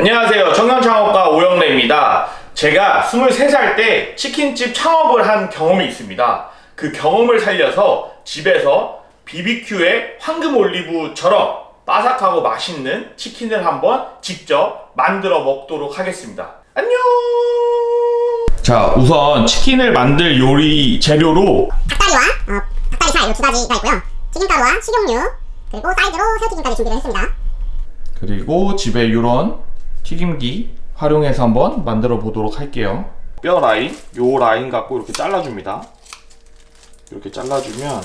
안녕하세요. 청년창업가 오영래입니다. 제가 23살 때 치킨집 창업을 한 경험이 있습니다. 그 경험을 살려서 집에서 BBQ에 황금 올리브처럼 바삭하고 맛있는 치킨을 한번 직접 만들어 먹도록 하겠습니다. 안녕! 자, 우선 치킨을 만들 요리 재료로 닭다리와 어, 닭다리살 이두 가지가 있고요. 튀김가루와 식용유 그리고 사이드로 새우튀김까지 준비를 했습니다. 그리고 집에 이런 튀김기 활용해서 한번 만들어 보도록 할게요. 뼈 라인, 요 라인 갖고 이렇게 잘라줍니다. 이렇게 잘라주면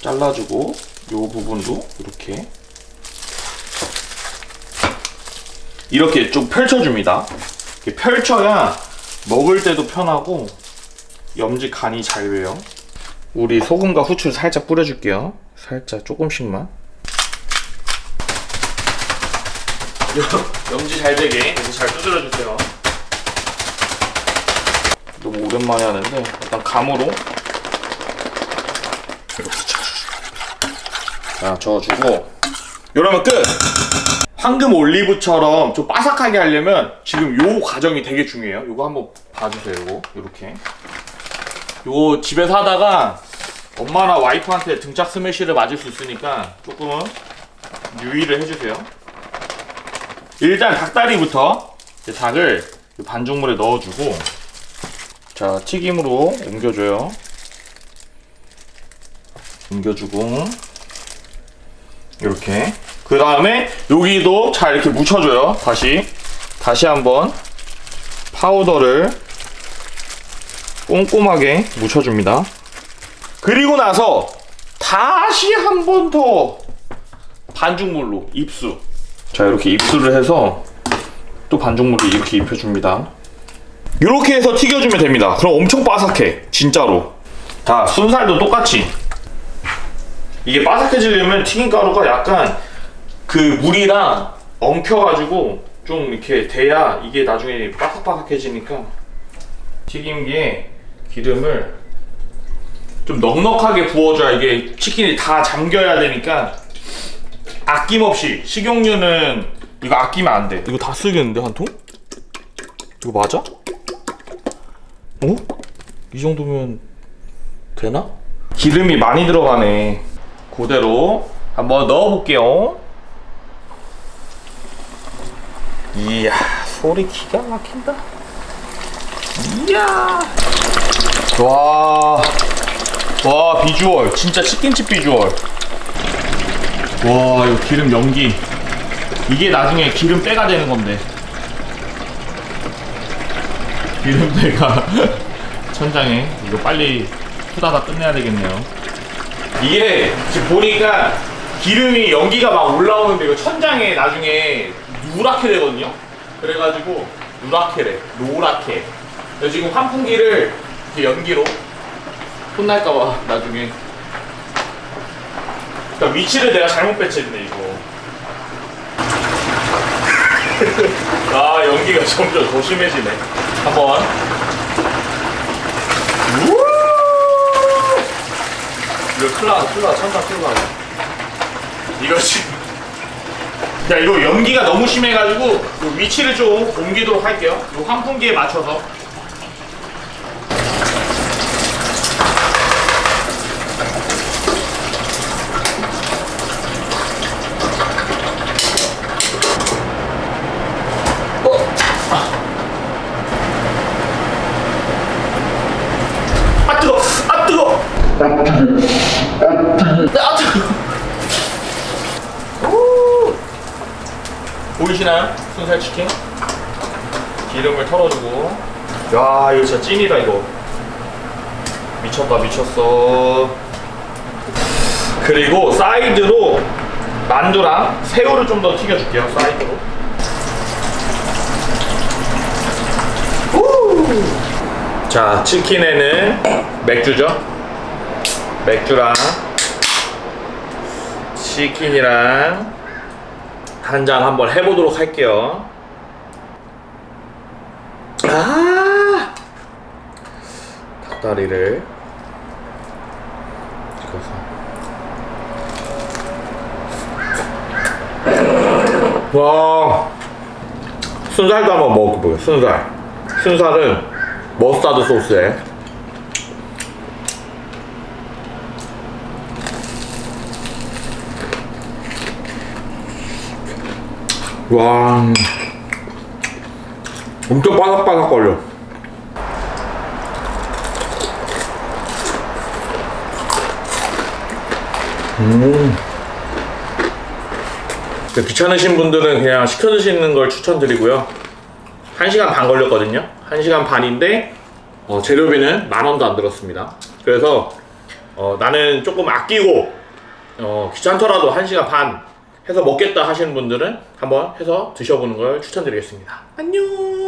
잘라주고 요 부분도 이렇게 이렇게 좀 펼쳐줍니다. 이렇게 펼쳐야 먹을 때도 편하고 염지 간이 잘 배요. 우리 소금과 후추 살짝 뿌려줄게요. 살짝 조금씩만. 염지 잘 되게 이렇게 잘 두드려 주세요. 너무 오랜만에 하는데 일단 감으로 이렇게 자 저어주고 이러면 끝. 황금 올리브처럼 좀 바삭하게 하려면 지금 요 과정이 되게 중요해요. 요거 한번 봐주세요. 요거 이렇게 요거 집에서 하다가 엄마나 와이프한테 등짝 스매시를 맞을 수 있으니까 조금은 유의를 해주세요. 일단 닭다리부터 닭을 이 반죽물에 넣어주고 자 튀김으로 옮겨줘요. 옮겨주고 이렇게. 그 다음에 여기도 잘 이렇게 묻혀줘요. 다시. 다시 한번 파우더를 꼼꼼하게 묻혀줍니다. 그리고 나서 다시 한 번 더 반죽물로 입수 자 이렇게 입수를 해서 또 반죽물을 이렇게 입혀줍니다. 이렇게 해서 튀겨주면 됩니다. 그럼 엄청 바삭해 진짜로. 자 순살도 똑같이. 이게 바삭해지려면 튀김가루가 약간 그 물이랑 엉켜가지고 좀 이렇게 돼야 이게 나중에 바삭바삭해지니까 튀김기에 기름을 좀 넉넉하게 부어줘야 이게 치킨이 다 잠겨야 되니까 아낌없이 식용유는 이거 아끼면 안 돼. 이거 다 쓰겠는데 한 통? 이거 맞아? 어? 이 정도면 되나? 기름이 많이 들어가네. 그대로 한번 넣어볼게요. 이야 소리 기가 막힌다. 이야 와. 와 비주얼 진짜 치킨집 비주얼 와 이거 기름 연기. 이게 나중에 기름 빼가 되는 건데. 기름 빼가 천장에. 이거 빨리 후다다 끝내야 되겠네요. 이게 지금 보니까 기름이 연기가 막 올라오는데 이거 천장에 나중에 누렇게 되거든요. 그래가지고 누렇게래. 노랗게. 지금 환풍기를 연기로 혼날까봐 나중에 그러니까 위치를 내가 잘못 배치했네 이거. 아 연기가 점점 더 심해지네. 한번. 이거 클라 클라 천사 클라. 이거 지금. 야 이거 연기가 너무 심해가지고 요 위치를 좀 옮기도록 할게요. 요 환풍기에 맞춰서. 아 뜨거! 아 뜨거! 아 뜨거! 오! 보이시나요? 순살 치킨? 기름을 털어주고 야 이거 진짜 찐이다 이거 미쳤다 미쳤어 그리고 사이드로 만두랑 새우를 좀 더 튀겨줄게요 사이드로 우! 자 치킨에는 맥주죠 맥주랑 치킨이랑 한 잔 한번 해보도록 할게요. 아! 닭다리를 찍어서. 와 순살도 한번 먹어보게요. 순살. 순살은 머스타드 소스에 와. 엄청 바삭바삭거려. 음. 귀찮으신 분들은 그냥 시켜 드시는 걸 추천드리고요. 1시간 반 걸렸거든요. 1시간 반인데 어, 재료비는 만 원도 안 들었습니다. 그래서 어, 나는 조금 아끼고 어, 귀찮더라도 1시간 반 해서 먹겠다 하시는 분들은 한번 해서 드셔보는 걸 추천드리겠습니다. 안녕!